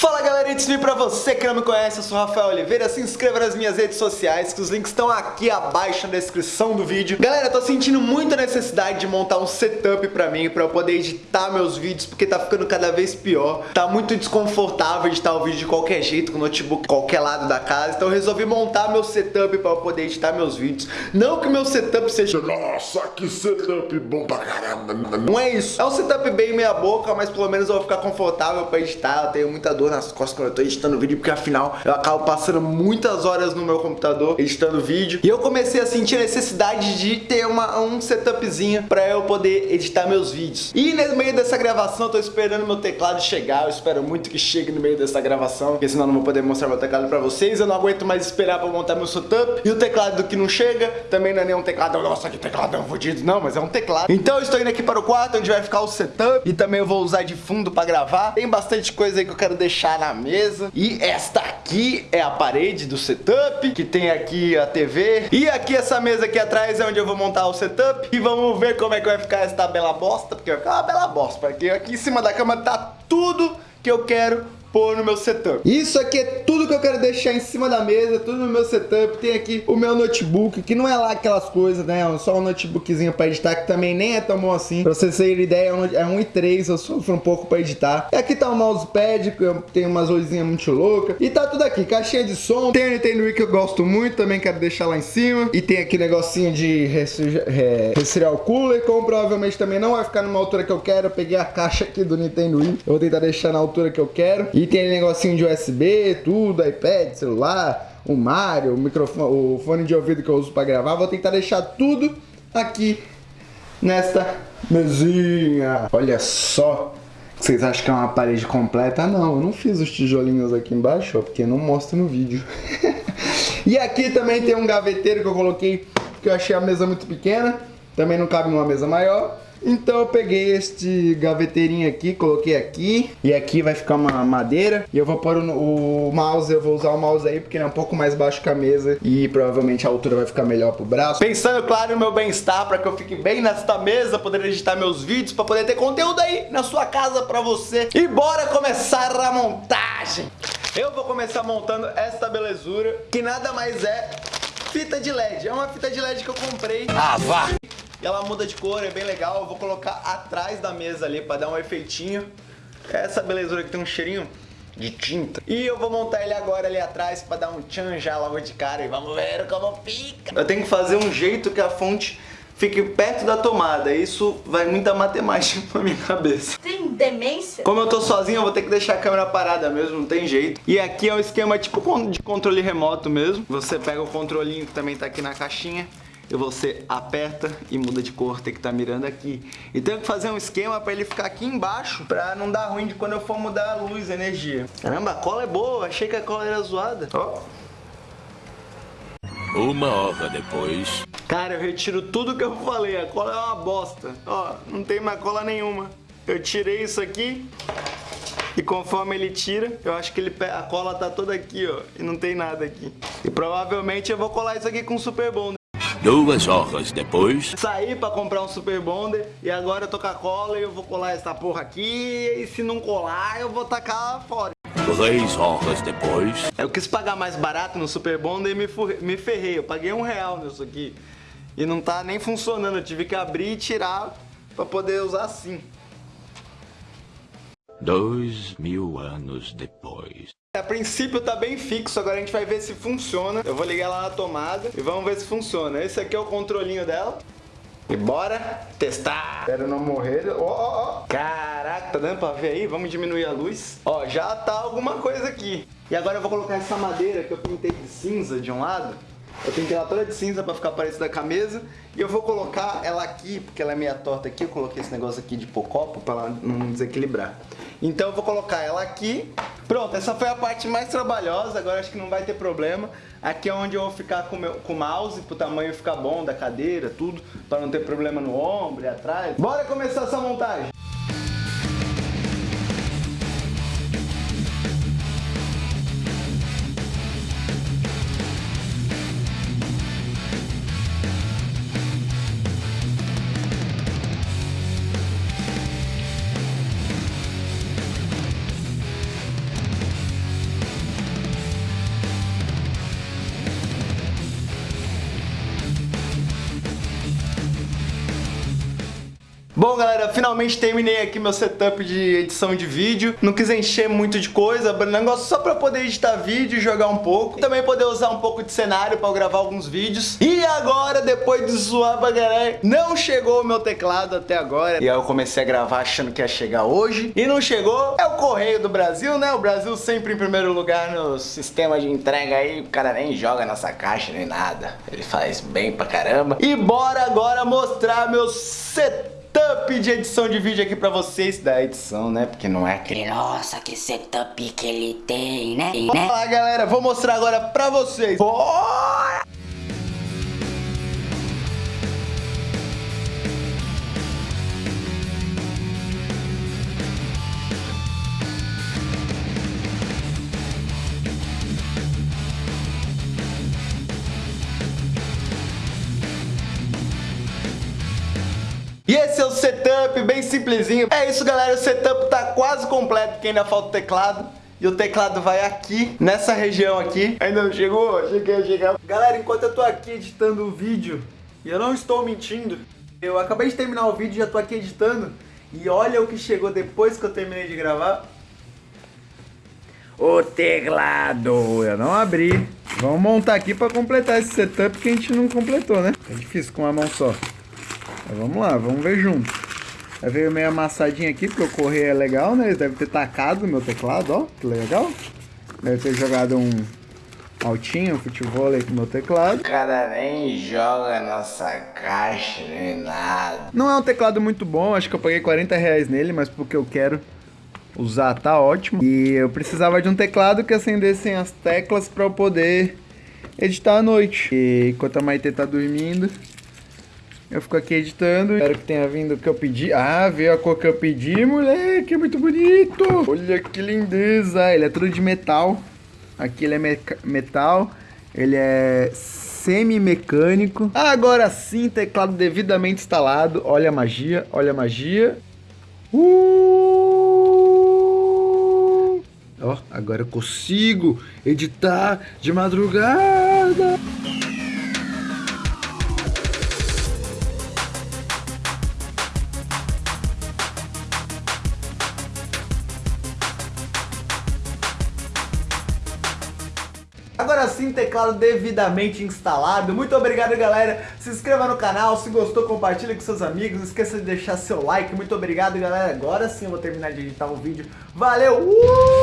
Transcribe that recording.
Fala galera, antes de pra você que não me conhece, eu sou o Rafael Oliveira, se inscreva nas minhas redes sociais, que os links estão aqui abaixo na descrição do vídeo. Galera, eu tô sentindo muita necessidade de montar um setup pra mim, pra eu poder editar meus vídeos, porque tá ficando cada vez pior. Tá muito desconfortável editar o vídeo de qualquer jeito, com o notebook qualquer lado da casa, então eu resolvi montar meu setup pra eu poder editar meus vídeos. Não que meu setup seja... Nossa, que setup bom pra caramba. Não é isso. É um setup bem meia boca, mas pelo menos eu vou ficar confortável pra editar, eu tenho muita dor nas costas quando eu tô editando vídeo, porque afinal eu acabo passando muitas horas no meu computador editando vídeo. E eu comecei a sentir a necessidade de ter uma, um setupzinho pra eu poder editar meus vídeos. E no meio dessa gravação eu tô esperando meu teclado chegar, eu espero muito que chegue no meio dessa gravação, porque senão eu não vou poder mostrar meu teclado pra vocês, eu não aguento mais esperar pra montar meu setup. E o teclado que não chega, também não é nenhum teclado, nossa que tecladão fodido, não, mas é um teclado. Então eu estou indo aqui para o quarto, onde vai ficar o setup, e também eu vou usar de fundo pra gravar. Tem bastante coisa aí que eu quero deixar na mesa. E esta aqui é a parede do setup, que tem aqui a TV. E aqui essa mesa aqui atrás é onde eu vou montar o setup. E vamos ver como é que vai ficar esta bela bosta, porque vai ficar uma bela bosta. Porque aqui em cima da cama tá tudo que eu quero pôr no meu setup. Isso aqui é tudo que eu quero deixar em cima da mesa, tudo no meu setup. Tem aqui o meu notebook, que não é lá aquelas coisas, né? É só um notebookzinho pra editar, que também nem é tão bom assim. Pra vocês terem ideia, é um i3, eu sofro um pouco pra editar. E aqui tá o mousepad, que tem umas luzinhas muito loucas. E tá tudo aqui, caixinha de som. Tem o Nintendo Wii que eu gosto muito, também quero deixar lá em cima. E tem aqui negocinho de resfriar o cooler, como provavelmente também não vai ficar numa altura que eu quero. Eu peguei a caixa aqui do Nintendo Wii. Eu vou tentar deixar na altura que eu quero. E tem negocinho de USB, tudo, iPad, celular, o Mario, o microfone, o fone de ouvido que eu uso para gravar. Vou tentar deixar tudo aqui nesta mesinha. Olha só. Vocês acham que é uma parede completa? Não, eu não fiz os tijolinhos aqui embaixo, ó, porque não mostra no vídeo. e aqui também tem um gaveteiro que eu coloquei, que eu achei a mesa muito pequena. Também não cabe numa mesa maior. Então eu peguei este gaveteirinho aqui, coloquei aqui e aqui vai ficar uma madeira e eu vou pôr o, o, mouse, eu vou usar o mouse aí porque ele é um pouco mais baixo que a mesa e provavelmente a altura vai ficar melhor pro braço. Pensando, claro, no meu bem-estar para que eu fique bem nesta mesa, poder editar meus vídeos, para poder ter conteúdo aí na sua casa para você. E bora começar a montagem! Eu vou começar montando esta belezura, que nada mais é fita de LED. É uma fita de LED que eu comprei. Ah, vá! E ela muda de cor, é bem legal. Eu vou colocar atrás da mesa ali para dar um efeitinho. Essa belezura que tem um cheirinho de tinta. E eu vou montar ele agora ali atrás para dar um tchan já logo de cara. E vamos ver como fica. Eu tenho que fazer um jeito que a fonte fique perto da tomada. Isso vai muita matemática pra minha cabeça. Tem demência? Como eu tô sozinho, eu vou ter que deixar a câmera parada mesmo, não tem jeito. E aqui é um esquema tipo de controle remoto mesmo. Você pega o controlinho que também tá aqui na caixinha e você aperta e muda de cor, tem que estar tá mirando aqui. E tenho que fazer um esquema para ele ficar aqui embaixo, para não dar ruim de quando eu for mudar a luz, a energia. Caramba, a cola é boa, achei que a cola era zoada. Ó. Uma hora depois. Cara, eu retiro tudo que eu falei, a cola é uma bosta. Ó, não tem mais cola nenhuma. Eu tirei isso aqui, e conforme ele tira, eu acho que ele a cola tá toda aqui, ó, e não tem nada aqui. E provavelmente eu vou colar isso aqui com Super Bonder. Duas horas depois... Saí pra comprar um Super Bonder e agora eu tô com a cola e eu vou colar essa porra aqui e se não colar eu vou tacar fora. Três horas depois... Eu quis pagar mais barato no Super Bonder e me, me ferrei. Eu paguei um real nisso aqui. E não tá nem funcionando. Eu tive que abrir e tirar pra poder usar assim. Dois mil anos depois. A princípio tá bem fixo, agora a gente vai ver se funciona. Eu vou ligar lá na tomada e vamos ver se funciona. Esse aqui é o controlinho dela. E bora testar. Espero não morrer. Ó, ó, ó. Caraca, tá dando pra ver aí? Vamos diminuir a luz. Ó, já tá alguma coisa aqui. E agora eu vou colocar essa madeira que eu pintei de cinza de um lado. Eu pintei ela toda de cinza pra ficar parecida com a mesa. E eu vou colocar ela aqui, porque ela é meia torta aqui. Eu coloquei esse negócio aqui de copo pra ela não desequilibrar. Então eu vou colocar ela aqui. Pronto, essa foi a parte mais trabalhosa, agora acho que não vai ter problema. Aqui é onde eu vou ficar com, meu, com o mouse, pro tamanho ficar bom da cadeira, tudo, para não ter problema no ombro e atrás. Bora começar essa montagem! Bom, galera, finalmente terminei aqui meu setup de edição de vídeo. Não quis encher muito de coisa, negócio só pra poder editar vídeo e jogar um pouco. Também poder usar um pouco de cenário pra eu gravar alguns vídeos. E agora, depois de zoar pra galera, não chegou o meu teclado até agora. E aí eu comecei a gravar achando que ia chegar hoje. E não chegou. É o Correio do Brasil, né? O Brasil sempre em primeiro lugar no sistema de entrega aí. O cara nem joga nossa caixa nem nada. Ele faz bem pra caramba. E bora agora mostrar meu setup setup de edição de vídeo aqui pra vocês da edição, né? Porque não é aquele... Nossa, que setup que ele tem, né? Vamos lá, galera. Vou mostrar agora pra vocês. Bora! E esse é o setup, bem simplesinho. É isso, galera, o setup tá quase completo, porque ainda falta o teclado. E o teclado vai aqui, nessa região aqui. Ainda não chegou? Cheguei, cheguei. Galera, enquanto eu tô aqui editando o vídeo, e eu não estou mentindo, eu acabei de terminar o vídeo, já tô aqui editando, e olha o que chegou depois que eu terminei de gravar. O teclado, eu não abri. Vamos montar aqui pra completar esse setup que a gente não completou, né? É difícil com uma mão só. Mas vamos lá, vamos ver junto. Aí veio meio amassadinho aqui, porque o correio é legal, né? Eles devem ter tacado no meu teclado, ó. Que legal. Deve ter jogado um altinho, um futebol aí com o meu teclado. O cara nem joga nossa caixa nem nada. Não é um teclado muito bom, acho que eu paguei 40 reais nele, mas porque eu quero usar tá ótimo. E eu precisava de um teclado que acendessem as teclas para eu poder editar à noite. E enquanto a Maite tá dormindo, eu fico aqui editando. Espero que tenha vindo o que eu pedi. Ah, veio a cor que eu pedi, moleque. É muito bonito. Olha que lindeza. Ele é tudo de metal. Aqui ele é metal. Ele é semi-mecânico. Agora sim, teclado devidamente instalado. Olha a magia, olha a magia. Uh! Ó, agora eu consigo editar de madrugada. Agora sim, teclado devidamente instalado. Muito obrigado, galera. Se inscreva no canal, se gostou, compartilha com seus amigos. Não esqueça de deixar seu like. Muito obrigado, galera. Agora sim eu vou terminar de editar o vídeo. Valeu! Uh!